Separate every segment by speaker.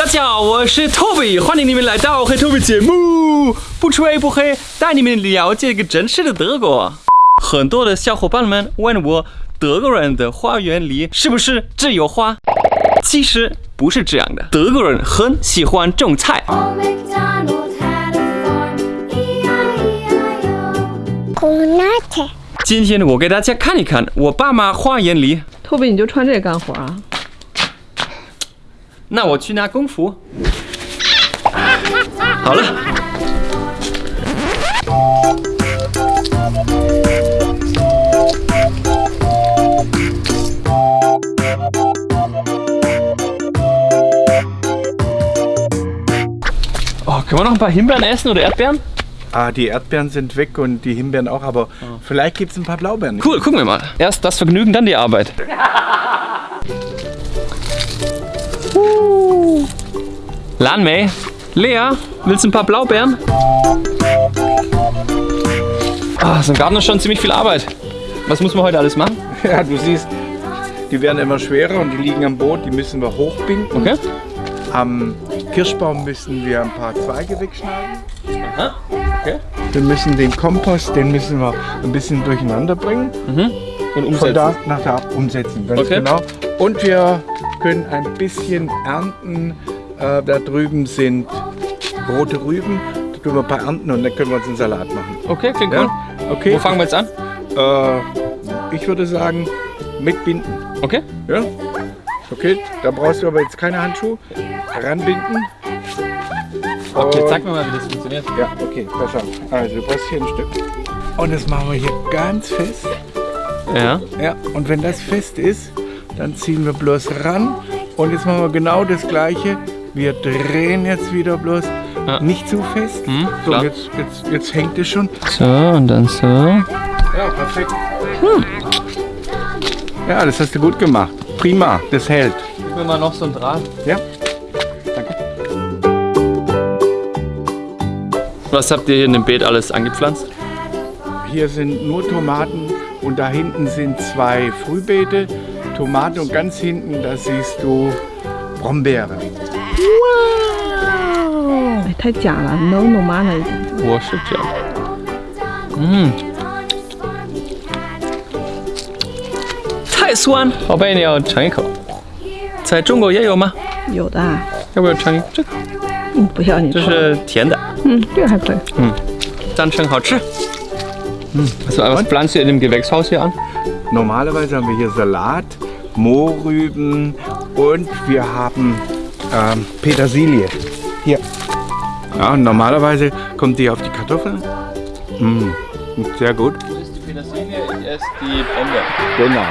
Speaker 1: 大家好，我是 Toby，欢迎你们来到黑 Toby 节目，不吹不黑，带你们了解一个真实的德国。很多的小伙伴们问我，德国人的花园里是不是只有花？其实不是这样的，德国人很喜欢种菜。今天我给大家看一看我爸妈花园里。
Speaker 2: 托比，你就穿这个干活啊？
Speaker 1: 那我去拿功夫。好了。Oh, können wir noch ein paar Himbeeren essen oder Erdbeeren?
Speaker 3: Ah, die Erdbeeren sind weg und die Himbeeren auch, aber vielleicht gibt es ein paar Blaubeeren.
Speaker 1: Cool, gucken wir mal. Erst das Vergnügen, dann die Arbeit. Uh. Lanmei, Lea, willst du ein paar Blaubeeren? Ah, so ein Garten ist schon ziemlich viel Arbeit. Was muss man heute alles machen?
Speaker 3: Ja, du siehst, die werden immer schwerer und die liegen am Boot, die müssen wir hochbinden.
Speaker 1: Okay.
Speaker 3: Am Kirschbaum müssen wir ein paar Zweige wegschneiden.
Speaker 1: Aha. Okay.
Speaker 3: Wir müssen den Kompost, den müssen wir ein bisschen durcheinander bringen.
Speaker 1: Und
Speaker 3: Von
Speaker 1: umsetzen.
Speaker 3: da nach da umsetzen, ganz
Speaker 1: Okay.
Speaker 3: genau. Und wir können ein bisschen ernten. Äh, da drüben sind rote Rüben. Da können wir ein paar ernten und dann können wir uns einen Salat machen.
Speaker 1: Okay, klingt cool.
Speaker 3: Ja? Okay.
Speaker 1: Wo fangen wir jetzt an?
Speaker 3: Äh, ich würde sagen, mit Binden.
Speaker 1: Okay.
Speaker 3: Ja? Okay, da brauchst du aber jetzt keine Handschuhe. Ranbinden.
Speaker 1: Okay, zeig mir mal, wie das funktioniert.
Speaker 3: Ja, okay, pass auf. Also du brauchst hier ein Stück. Und das machen wir hier ganz fest.
Speaker 1: Ja.
Speaker 3: Ja, und wenn das fest ist, dann ziehen wir bloß ran. Und jetzt machen wir genau das gleiche. Wir drehen jetzt wieder bloß
Speaker 1: Ja.
Speaker 3: nicht zu fest.
Speaker 1: Mhm,
Speaker 3: so, jetzt, jetzt, jetzt hängt es schon.
Speaker 1: So, und dann so.
Speaker 3: Ja, perfekt. Ja, das hast du gut gemacht. Prima, das hält.
Speaker 1: Gib mir mal noch so ein Draht.
Speaker 3: Ja?
Speaker 1: Was habt ihr hier in dem Beet alles angepflanzt?
Speaker 3: Hier sind nur Tomaten und da hinten sind zwei Frühbeete. Tomate und ganz hinten, da siehst du Brombeere.
Speaker 2: 哎，太假了，no no 妈了已经。
Speaker 1: 我是这样。嗯，太酸，宝贝，你要尝一口。在中国也有吗？
Speaker 2: 有的啊，
Speaker 1: 要不要尝一这个？
Speaker 2: 嗯，不要你
Speaker 1: 这
Speaker 2: 说。
Speaker 1: 是甜的，
Speaker 2: 嗯，这个还可以。
Speaker 1: 赞成好吃。嗯，also was pflanzt ihr in dem Gewächshaus hier an?
Speaker 3: Normalerweise haben wir hier Salat, Mohrrüben und wir haben ähm, Petersilie. Hier. Ja, normalerweise kommt die auf die Kartoffeln. Mm, sehr gut.
Speaker 1: Das ist die Petersilie, ich esse die Brombeeren.
Speaker 3: Genau.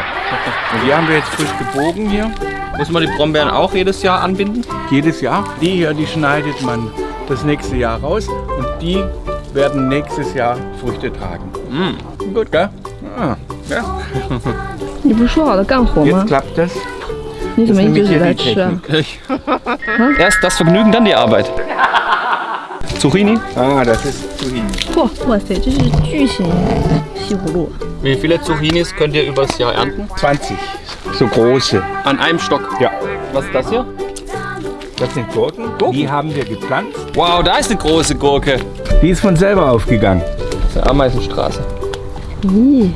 Speaker 3: Und die haben wir jetzt frisch gebogen hier.
Speaker 1: Muss man die Brombeeren auch jedes Jahr anbinden?
Speaker 3: Jedes Jahr. Die hier, die schneidet man das nächste Jahr raus und die werden nächstes Jahr Früchte tragen.
Speaker 1: Mm.
Speaker 3: Gut, gell? Ah, ja.
Speaker 2: 你不是说好的干活
Speaker 3: Jetzt
Speaker 2: 吗？
Speaker 3: klappt das.
Speaker 2: 你怎么一直
Speaker 3: nämlich
Speaker 2: 只
Speaker 3: hier
Speaker 2: 在
Speaker 3: die
Speaker 2: 吃啊？
Speaker 3: Technik.
Speaker 1: Erst das Vergnügen, dann die Arbeit. Zucchini?
Speaker 3: Ah, das ist Zucchini.
Speaker 2: 嚯，哇塞，这是巨型西葫芦。
Speaker 1: Wie viele Zucchinis könnt ihr übers Jahr ernten?
Speaker 3: 20. So große.
Speaker 1: An einem Stock.
Speaker 3: Ja.
Speaker 1: Was ist das hier?
Speaker 3: Das sind Gurken. Die haben wir gepflanzt.
Speaker 1: Wow, da ist eine große Gurke.
Speaker 3: Die ist von selber aufgegangen.
Speaker 1: Das ist eine Ameisenstraße.
Speaker 2: 咦，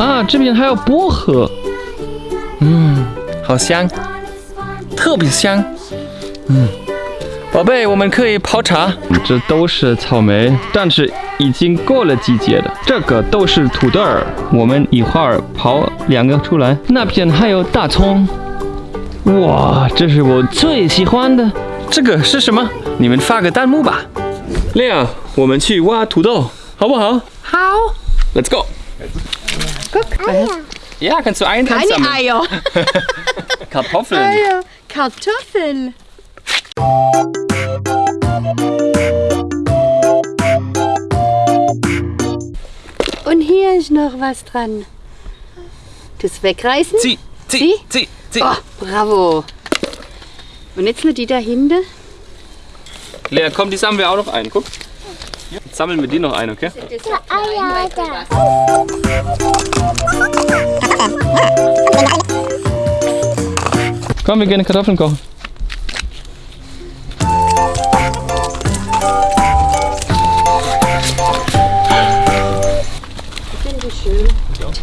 Speaker 1: Ah, 这边还有薄荷。嗯，好香，特别香。嗯，宝贝，我们可以泡茶。这都是草莓，但是已经过了季节的。这个都是土豆儿，我们一会儿刨两个出来。那边还有大葱。哇，这是我最喜欢的。这个是什么？你们发个弹幕吧。亮，我们去挖土豆，好不好？
Speaker 2: 好
Speaker 1: ，Let's go. Ja, kannst du einen
Speaker 4: Keine
Speaker 1: sammeln.
Speaker 4: Eier.
Speaker 1: Kartoffeln.
Speaker 4: Eier. Kartoffel. Und hier ist noch was dran. Das wegreißen?
Speaker 1: Zieh, zieh,
Speaker 4: Zieh?
Speaker 1: zieh, zieh.
Speaker 4: Oh, bravo. Und jetzt nur die dahinter.
Speaker 1: Lea, komm, die sammeln wir auch noch ein. Guck. Jetzt sammeln wir die noch ein, okay? Komm, wir gehen Kartoffeln kochen.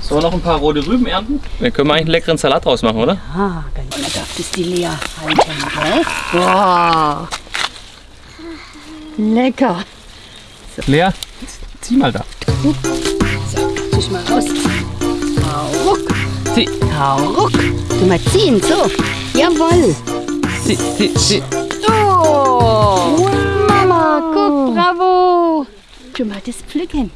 Speaker 1: So, noch ein paar rote Rüben ernten. Dann können wir eigentlich einen leckeren Salat draus machen, oder?
Speaker 4: Ah, ganz und da das die Lea halten? Boah. Lecker.
Speaker 1: Lea, zieh mal da.
Speaker 4: Zieh mal raus. Hau ruck.
Speaker 1: Zieh,
Speaker 4: Hau ruck. Du mal ziehen, so. Jawohl.
Speaker 1: zieh, zieh, zieh.
Speaker 4: Oh. Mama, guck, bravo. Tu mal das pflücken.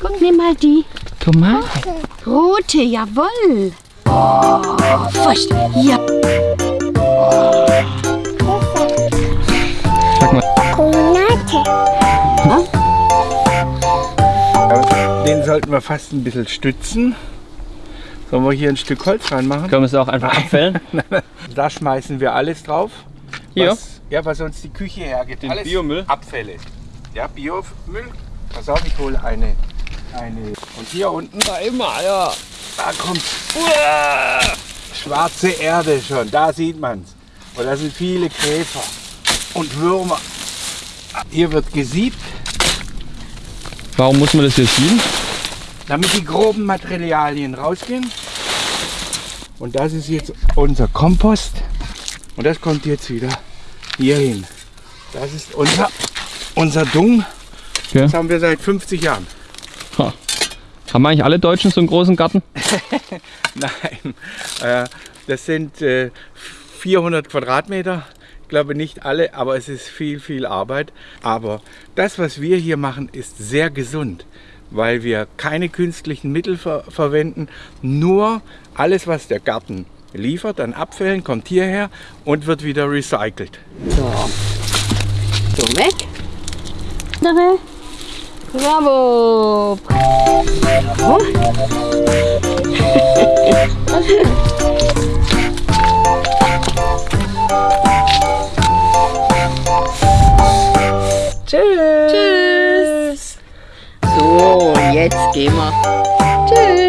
Speaker 4: Guck, nimm mal die.
Speaker 1: Tomate.
Speaker 4: Rote, jawohl. Oh, furcht. Ja.
Speaker 1: Sag mal.
Speaker 3: Sollten wir fast ein bisschen stützen. Sollen wir hier ein Stück Holz reinmachen?
Speaker 1: Können wir es auch einfach abfällen?
Speaker 3: Da schmeißen wir alles drauf.
Speaker 1: Hier?
Speaker 3: Was, ja, was uns die Küche hergibt.
Speaker 1: Den
Speaker 3: alles
Speaker 1: Biomüll?
Speaker 3: Abfälle. Ja, Biomüll. Pass auf, ich hole eine, eine. Und hier unten,
Speaker 1: Da immer, ja.
Speaker 3: da kommt schwarze Erde schon. Da sieht man's. Und da sind viele Käfer und Würmer. Hier wird gesiebt,
Speaker 1: Warum muss man das hier sieben?
Speaker 3: Damit die groben Materialien rausgehen. Und das ist jetzt unser Kompost. Und das kommt jetzt wieder hier hin. Das ist unser, unser Dung.
Speaker 1: Okay.
Speaker 3: Das haben wir seit 50 Jahren.
Speaker 1: Ha. Haben eigentlich alle Deutschen so einen großen Garten?
Speaker 3: Nein, äh, das sind äh, 400 Quadratmeter. Ich glaube nicht alle, aber es ist viel, viel Arbeit. Aber das, was wir hier machen, ist sehr gesund, weil wir keine künstlichen Mittel ver verwenden. Nur alles, was der Garten liefert an Abfällen, kommt hierher und wird wieder recycelt.
Speaker 4: So. So, weg. Dabei. Bravo. Tschüss. Tschüss. Tschüss, tschüss.